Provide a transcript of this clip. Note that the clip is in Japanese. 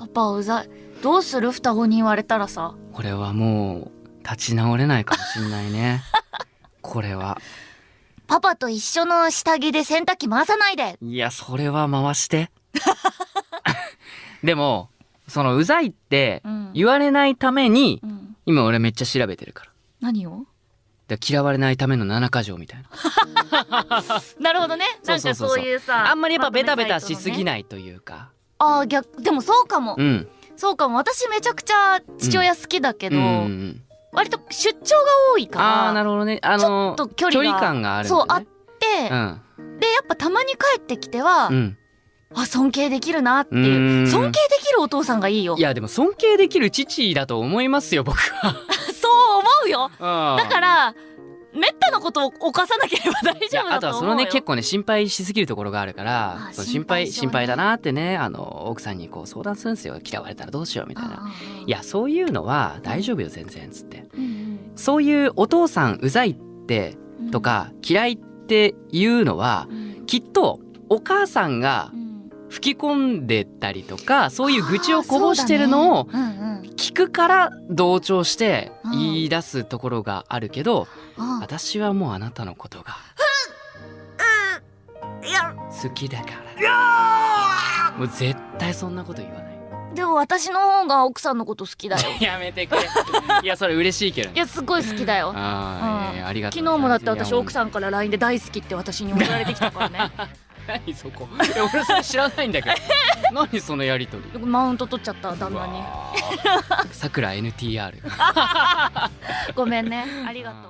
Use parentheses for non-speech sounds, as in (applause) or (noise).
パパうざい。どうする？双子に言われたらさ。これはもう立ち直れないかもしんないね。(laughs) これは。パパと一緒の下着で洗濯機回さないで。いやそれは回して。(laughs) でもそのうざいってうん。言われないためにうん。今俺めっちゃ調べてるから。何を？で嫌われないための7か条みたいな。(laughs) なるほどね。なんかそういうさあんまりやっぱベタベタしすぎいないというかあー逆でもそうかも、うん。そうかも。私めちゃくちゃ父親好きだけど、うん割と出張が多いからああなるほどね。あのちょっと距離が感があるね。そうあって、うん。でやっぱたまに帰ってきては、うん。あ尊敬できるなっていう。うん。尊敬できるお父さんがいいよ。いやでも尊敬できる父だと思いますよ僕は。(laughs) そう思うよ。だだからめったなことを犯さなければ大丈夫あとはそだと思うよのね結構ね心配しすぎるところがあるからあそう心配心配性ね心配だなってねあの奥さんにこう相談するんですよ。嫌われたらどうしようみたいな。ああいやそういうのは大丈夫よ全然つって。うんそういうお父さんうざいってうん。とか嫌いっていうのはうん。きっとお母さんがうん。吹き込んでたりとかそういう愚痴をこぼしてるのを聞くから同調してうん。言い出すところがあるけどあ私はもうあなたのことが好きだから。もう絶対そんなこと言わない。でも私の方が奥さんのこと好きだよ。(laughs) やめてくれ。(laughs) いやそれ嬉しいけどね。いやすごい好きだよ。あーいやいやありがとう。昨日もだって私奥んさんから LINE で大好きって私に送られてきたからね (laughs) 何そこ。俺それ知らないんだけど。(laughs) 何そのやりとり。マウント取っちゃった旦那に。さくら NTR (laughs) ごめんね。ありがとう